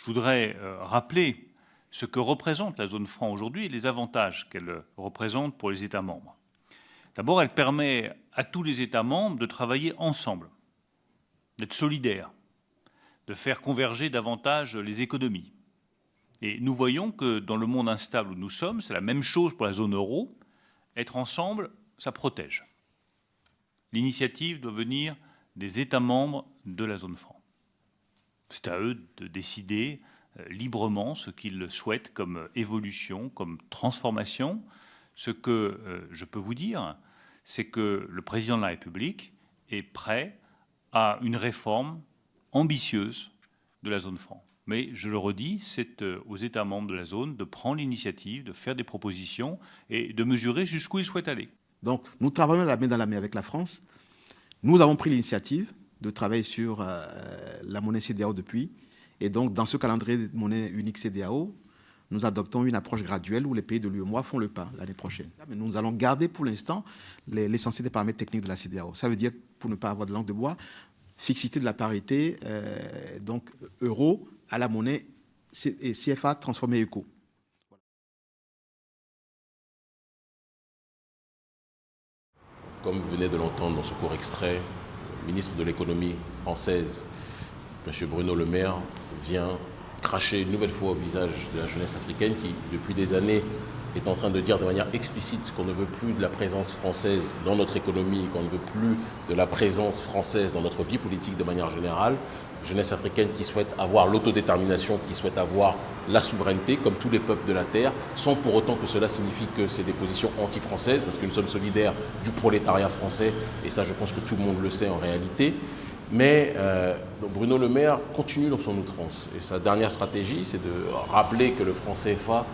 Je voudrais euh, rappeler ce que représente la zone franc aujourd'hui et les avantages qu'elle représente pour les États membres. D'abord, elle permet à tous les États membres de travailler ensemble, d'être solidaires, de faire converger davantage les économies. Et nous voyons que dans le monde instable où nous sommes, c'est la même chose pour la zone euro, être ensemble, ça protège. L'initiative doit venir des États membres de la zone franc. C'est à eux de décider euh, librement ce qu'ils souhaitent comme évolution, comme transformation. Ce que euh, je peux vous dire, c'est que le président de la République est prêt à une réforme ambitieuse de la zone franc. Mais je le redis, c'est euh, aux États membres de la zone de prendre l'initiative, de faire des propositions et de mesurer jusqu'où ils souhaitent aller. Donc, nous travaillons la main dans la main avec la France. Nous avons pris l'initiative de travailler sur euh, la monnaie CDAO depuis. Et donc, dans ce calendrier de monnaie unique CDAO, nous adoptons une approche graduelle où les pays de l'UEMOA font le pas l'année prochaine. Mais nous allons garder pour l'instant l'essentiel des paramètres techniques de la CDAO. Ça veut dire, pour ne pas avoir de langue de bois, fixité de la parité, euh, donc euro à la monnaie et CFA transformé éco. Comme vous venez de l'entendre dans ce court extrait, ministre de l'économie française, M. Bruno Le Maire, vient cracher une nouvelle fois au visage de la jeunesse africaine qui, depuis des années, est en train de dire de manière explicite qu'on ne veut plus de la présence française dans notre économie, qu'on ne veut plus de la présence française dans notre vie politique de manière générale. Jeunesse africaine qui souhaite avoir l'autodétermination, qui souhaite avoir la souveraineté, comme tous les peuples de la Terre, sans pour autant que cela signifie que c'est des positions anti-françaises, parce que nous sommes solidaires du prolétariat français, et ça je pense que tout le monde le sait en réalité. Mais euh, Bruno Le Maire continue dans son outrance. Et sa dernière stratégie, c'est de rappeler que le franc CFA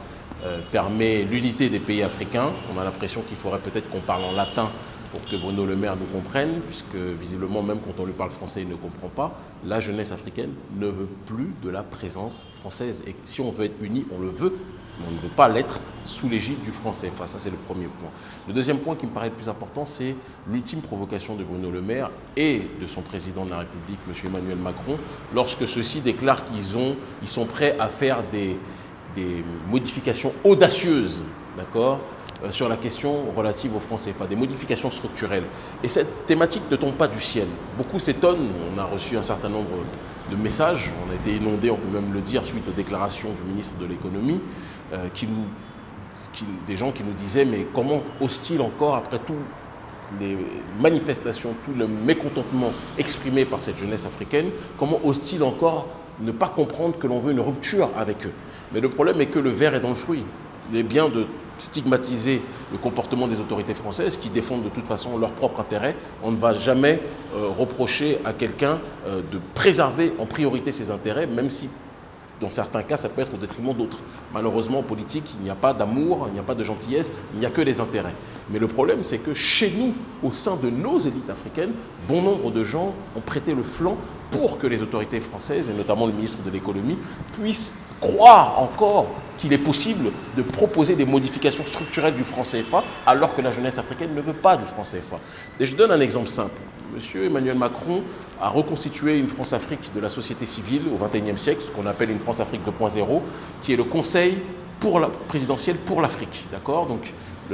euh, permet l'unité des pays africains. On a l'impression qu'il faudrait peut-être qu'on parle en latin pour que Bruno Le Maire nous comprenne, puisque visiblement, même quand on lui parle français, il ne comprend pas. La jeunesse africaine ne veut plus de la présence française. Et si on veut être unis, on le veut, mais on ne veut pas l'être sous l'égide du français. Ça, c'est le premier point. Le deuxième point qui me paraît le plus important, c'est l'ultime provocation de Bruno Le Maire et de son président de la République, M. Emmanuel Macron, lorsque ceux-ci déclarent qu'ils ils sont prêts à faire des, des modifications audacieuses, d'accord, sur la question relative aux francs CFA, des modifications structurelles. Et cette thématique ne tombe pas du ciel. Beaucoup s'étonnent, on a reçu un certain nombre de messages, on a été inondé, on peut même le dire, suite aux déclarations du ministre de l'économie, euh, des gens qui nous disaient, mais comment ose-t-il encore, après toutes les manifestations, tout le mécontentement exprimé par cette jeunesse africaine, comment ose-t-il encore ne pas comprendre que l'on veut une rupture avec eux? Mais le problème est que le verre est dans le fruit. Il est bien de stigmatiser le comportement des autorités françaises qui défendent de toute façon leur propre intérêt. On ne va jamais euh, reprocher à quelqu'un euh, de préserver en priorité ses intérêts, même si dans certains cas, ça peut être au détriment d'autres. Malheureusement, en politique, il n'y a pas d'amour, il n'y a pas de gentillesse, il n'y a que des intérêts. Mais le problème, c'est que chez nous, au sein de nos élites africaines, bon nombre de gens ont prêté le flanc pour que les autorités françaises, et notamment le ministre de l'économie, puissent croire encore qu'il est possible de proposer des modifications structurelles du franc CFA alors que la jeunesse africaine ne veut pas du franc CFA. Et je donne un exemple simple. Monsieur Emmanuel Macron a reconstitué une France-Afrique de la société civile au XXIe siècle, ce qu'on appelle une France-Afrique 2.0, qui est le Conseil présidentiel pour l'Afrique. D'accord? Donc,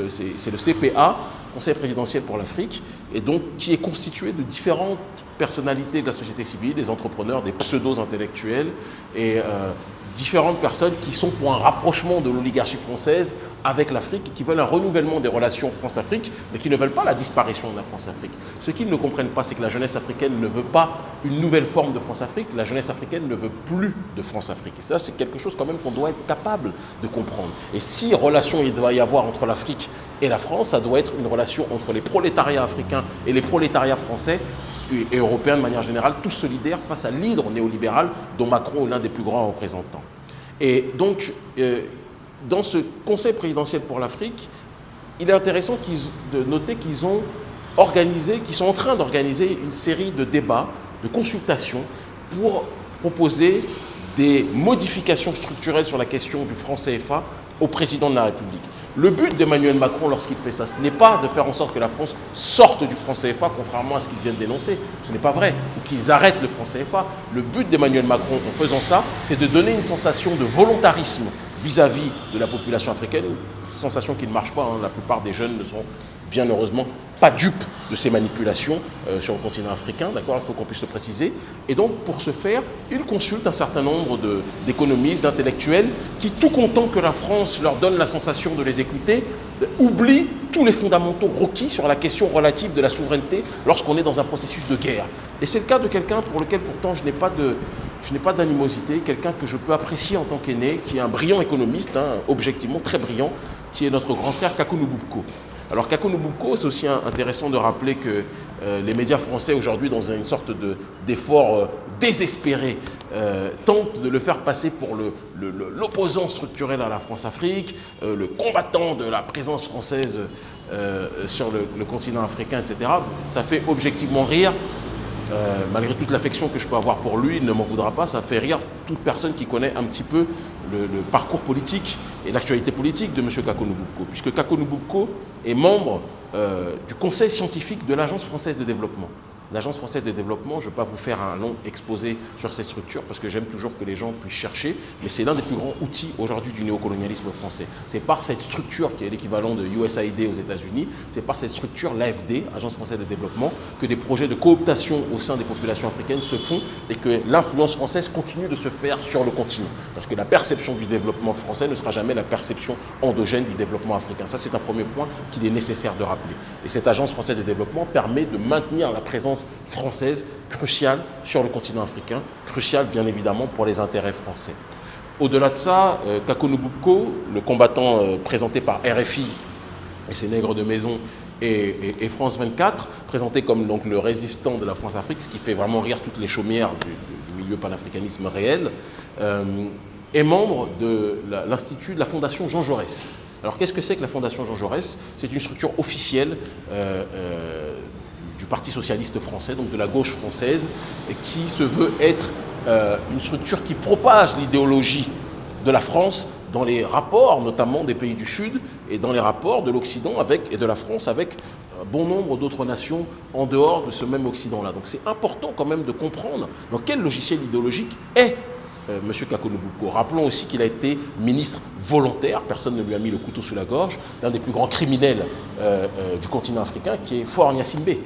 c'est le CPA, Conseil présidentiel pour l'Afrique, et donc qui est constitué de différentes personnalités de la société civile, des entrepreneurs, des pseudo-intellectuels et euh, différentes personnes qui sont pour un rapprochement de l'oligarchie française avec l'Afrique qui veulent un renouvellement des relations France-Afrique, mais qui ne veulent pas la disparition de la France-Afrique. Ce qu'ils ne comprennent pas, c'est que la jeunesse africaine ne veut pas une nouvelle forme de France-Afrique, la jeunesse africaine ne veut plus de France-Afrique. Et ça, c'est quelque chose quand même qu'on doit être capable de comprendre. Et si relation il doit y avoir entre l'Afrique et la France, ça doit être une relation entre les prolétariats africains et les prolétariats français et européens de manière générale, tous solidaires face à l'hydre néolibéral dont Macron est l'un des plus grands représentants. Et donc, euh, dans ce Conseil présidentiel pour l'Afrique, il est intéressant de noter qu'ils ont organisé, qu'ils sont en train d'organiser une série de débats, de consultations pour proposer des modifications structurelles sur la question du franc CFA au président de la République. Le but d'Emmanuel Macron lorsqu'il fait ça, ce n'est pas de faire en sorte que la France sorte du franc CFA, contrairement à ce qu'il vient de dénoncer. Ce n'est pas vrai. Ou qu'ils arrêtent le franc CFA. Le but d'Emmanuel Macron en faisant ça, c'est de donner une sensation de volontarisme vis-à-vis de la population africaine, sensation qui ne marche pas. Hein. La plupart des jeunes ne sont bien heureusement pas dupe de ces manipulations euh, sur le continent africain, d'accord Il faut qu'on puisse le préciser. Et donc, pour ce faire, il consulte un certain nombre d'économistes, d'intellectuels, qui, tout content que la France leur donne la sensation de les écouter, oublient tous les fondamentaux requis sur la question relative de la souveraineté lorsqu'on est dans un processus de guerre. Et c'est le cas de quelqu'un pour lequel pourtant je n'ai pas d'animosité, quelqu'un que je peux apprécier en tant qu'aîné, qui est un brillant économiste, hein, objectivement très brillant, qui est notre grand frère Kakou alors Kako c'est aussi intéressant de rappeler que euh, les médias français aujourd'hui, dans une sorte d'effort euh, désespéré, euh, tentent de le faire passer pour l'opposant structurel à la France-Afrique, le combattant de la présence française sur le, continent africain, etc. Ça fait objectivement rire malgré toute l'affection que je peux avoir pour lui, il ne m'en voudra pas, ça fait rire toute personne qui connaît un petit peu le, parcours politique et l'actualité politique de M. Kakonububko, puisque Kakonububko est membre euh, du conseil scientifique de l'Agence française de développement l'Agence française de développement, je ne vais pas vous faire un long exposé sur ces structures parce que j'aime toujours que les gens puissent chercher, mais c'est l'un des plus grands outils aujourd'hui du néocolonialisme français. C'est par cette structure qui est l'équivalent de USAID aux États-Unis, c'est par cette structure, l'AFD, Agence française de développement, que des projets de cooptation au sein des populations africaines se font et que l'influence française continue de se faire sur le continent. Parce que la perception du développement français ne sera jamais la perception endogène du développement africain. Ça, c'est un premier point qu'il est nécessaire de rappeler. Et cette Agence française de développement permet de maintenir la présence française cruciale sur le continent africain, cruciale bien évidemment pour les intérêts français. Au-delà de ça, euh, le combattant euh, présenté par RFI et ses nègres de maison et, France 24, présenté comme donc, le résistant de la France-Afrique, ce qui fait vraiment rire toutes les chaumières du, milieu panafricanisme réel, euh, est membre de l'Institut de la Fondation Jean Jaurès. Alors qu'est-ce que c'est que la Fondation Jean Jaurès? C'est une structure officielle du Parti socialiste français, donc de la gauche française, qui se veut être euh, une structure qui propage l'idéologie de la France dans les rapports, notamment des pays du Sud, et dans les rapports de l'Occident avec et de la France avec bon nombre d'autres nations en dehors de ce même Occident-là. Donc c'est important quand même de comprendre dans quel logiciel idéologique est euh, M. Kakonobuko. Rappelons aussi qu'il a été ministre volontaire, personne ne lui a mis le couteau sous la gorge, d'un des plus grands criminels euh, du continent africain, qui est Fort Gnassingbé.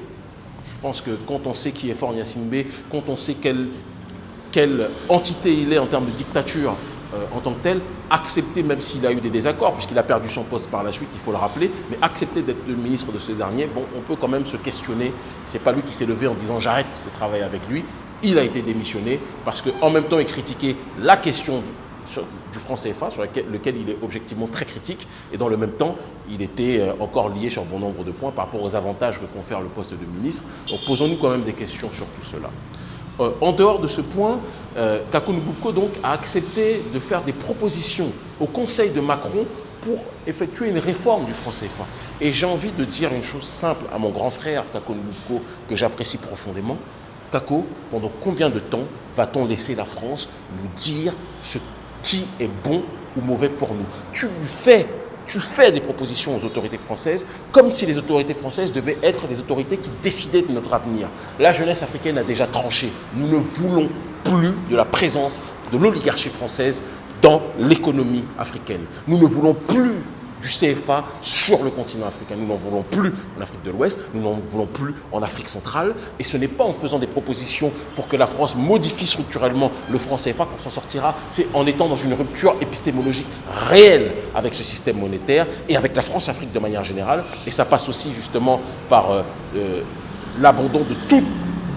Je pense que quand on sait qui est Fort Gnassingbé, quand on sait quelle, entité il est en termes de dictature euh, en tant que tel, accepter, même s'il a eu des désaccords, puisqu'il a perdu son poste par la suite, il faut le rappeler, mais accepter d'être le ministre de ce dernier, on peut quand même se questionner. C'est pas lui qui s'est levé en disant j'arrête de travailler avec lui. Il a été démissionné parce qu'en même temps, il critiquait la question du, franc CFA, sur lequel, il est objectivement très critique, et dans le même temps, il était euh, encore lié sur bon nombre de points par rapport aux avantages que confère le poste de ministre. Donc posons-nous quand même des questions sur tout cela. Euh, en dehors de ce point, euh, a accepté de faire des propositions au Conseil de Macron pour effectuer une réforme du franc CFA. Et j'ai envie de dire une chose simple à mon grand frère Kako que j'apprécie profondément. Kako, pendant combien de temps va-t-on laisser la France nous dire ce qui est bon ou mauvais pour nous. Tu fais, tu fais des propositions aux autorités françaises comme si les autorités françaises devaient être les autorités qui décidaient de notre avenir. La jeunesse africaine a déjà tranché. Nous ne voulons plus de la présence de l'oligarchie française dans l'économie africaine. Nous ne voulons plus du CFA sur le continent africain. Nous n'en voulons plus en Afrique de l'Ouest, nous n'en voulons plus en Afrique centrale. Et ce n'est pas en faisant des propositions pour que la France modifie structurellement le franc CFA qu'on s'en sortira. C'est en étant dans une rupture épistémologique réelle avec ce système monétaire et avec la France-Afrique de manière générale. Et ça passe aussi justement par euh, euh, l'abandon de toutes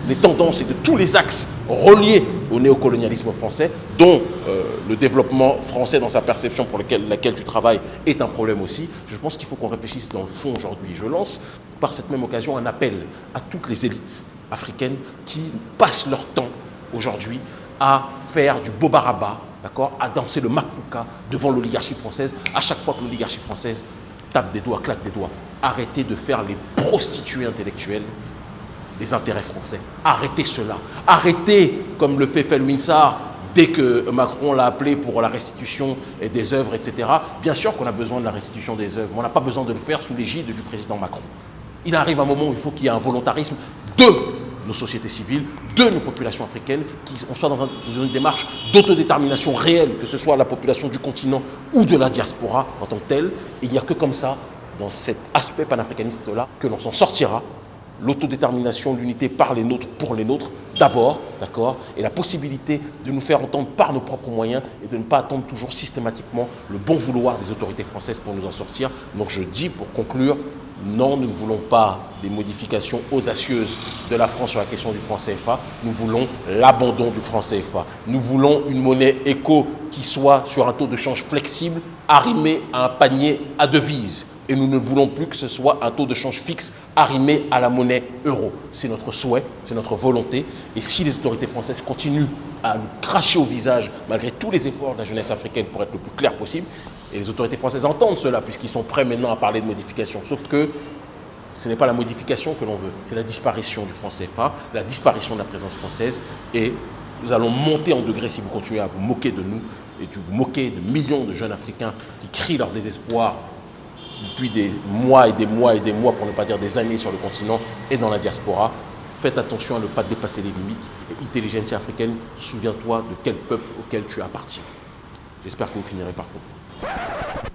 les tendances et de tous les axes reliés au néocolonialisme français, dont euh, le développement français dans sa perception pour laquelle tu travailles est un problème aussi. Je pense qu'il faut qu'on réfléchisse dans le fond aujourd'hui. Je lance par cette même occasion un appel à toutes les élites africaines qui passent leur temps aujourd'hui à faire du bobaraba, d'accord, à danser le makpuka devant l'oligarchie française à chaque fois que l'oligarchie française tape des doigts, claque des doigts. Arrêtez de faire les prostituées intellectuelles des intérêts français. Arrêtez cela. Arrêtez, comme le fait Felwinsar, dès que Macron l'a appelé pour la restitution des œuvres, etc. Bien sûr qu'on a besoin de la restitution des œuvres, mais on n'a pas besoin de le faire sous l'égide du président Macron. Il arrive un moment où il faut qu'il y ait un volontarisme de nos sociétés civiles, de nos populations africaines, qu'on soit dans, une démarche d'autodétermination réelle, que ce soit la population du continent ou de la diaspora en tant que telle. il n'y a que comme ça, dans cet aspect panafricaniste-là, que l'on s'en sortira l'autodétermination, l'unité par les nôtres, pour les nôtres, d'abord, d'accord, et la possibilité de nous faire entendre par nos propres moyens et de ne pas attendre toujours systématiquement le bon vouloir des autorités françaises pour nous en sortir. Donc je dis, pour conclure, non, nous ne voulons pas des modifications audacieuses de la France sur la question du franc CFA. Nous voulons l'abandon du franc CFA. Nous voulons une monnaie éco qui soit sur un taux de change flexible, arrimé à un panier à devises et nous ne voulons plus que ce soit un taux de change fixe arrimé à la monnaie euro. C'est notre souhait, c'est notre volonté. Et si les autorités françaises continuent à nous cracher au visage, malgré tous les efforts de la jeunesse africaine pour être le plus clair possible, et les autorités françaises entendent cela, puisqu'ils sont prêts maintenant à parler de modification. Sauf que ce n'est pas la modification que l'on veut, c'est la disparition du franc CFA, la disparition de la présence française. Et nous allons monter en degré si vous continuez à vous moquer de nous et de vous moquer de millions de jeunes Africains qui crient leur désespoir depuis des mois et des mois et des mois, pour ne pas dire des années sur le continent et dans la diaspora. Faites attention à ne pas dépasser les limites. Et intelligence africaine, souviens-toi de quel peuple auquel tu appartiens. J'espère que vous finirez par comprendre.